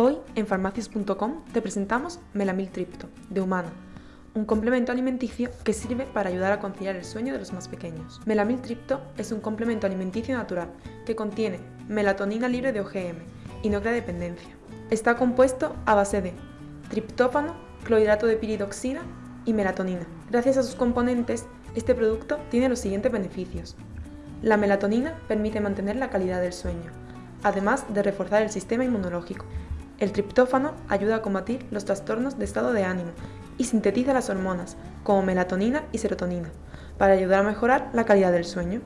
Hoy en farmacias.com te presentamos Melamiltripto, de Humana, un complemento alimenticio que sirve para ayudar a conciliar el sueño de los más pequeños. Melamiltripto es un complemento alimenticio natural que contiene melatonina libre de OGM y no crea dependencia. Está compuesto a base de triptófano, clorhidrato de piridoxina y melatonina. Gracias a sus componentes, este producto tiene los siguientes beneficios. La melatonina permite mantener la calidad del sueño, además de reforzar el sistema inmunológico. El triptófano ayuda a combatir los trastornos de estado de ánimo y sintetiza las hormonas, como melatonina y serotonina, para ayudar a mejorar la calidad del sueño.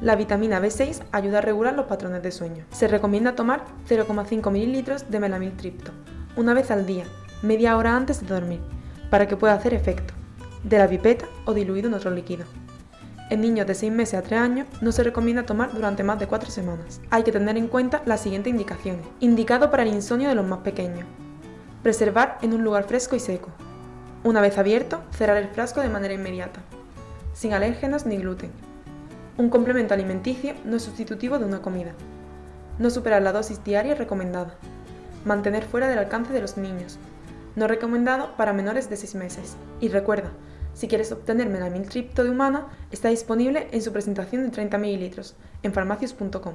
La vitamina B6 ayuda a regular los patrones de sueño. Se recomienda tomar 0,5 ml de melamiltripto, una vez al día, media hora antes de dormir, para que pueda hacer efecto, de la pipeta o diluido en otro líquido. En niños de 6 meses a 3 años no se recomienda tomar durante más de 4 semanas. Hay que tener en cuenta las siguientes indicaciones. Indicado para el insomnio de los más pequeños. Preservar en un lugar fresco y seco. Una vez abierto, cerrar el frasco de manera inmediata. Sin alérgenos ni gluten. Un complemento alimenticio no es sustitutivo de una comida. No superar la dosis diaria recomendada. Mantener fuera del alcance de los niños. No recomendado para menores de 6 meses. Y recuerda, si quieres obtener melamiltripto de humana, está disponible en su presentación de 30 ml en farmacias.com.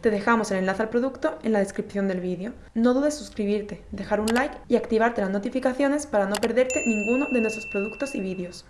Te dejamos el enlace al producto en la descripción del vídeo. No dudes suscribirte, dejar un like y activarte las notificaciones para no perderte ninguno de nuestros productos y vídeos.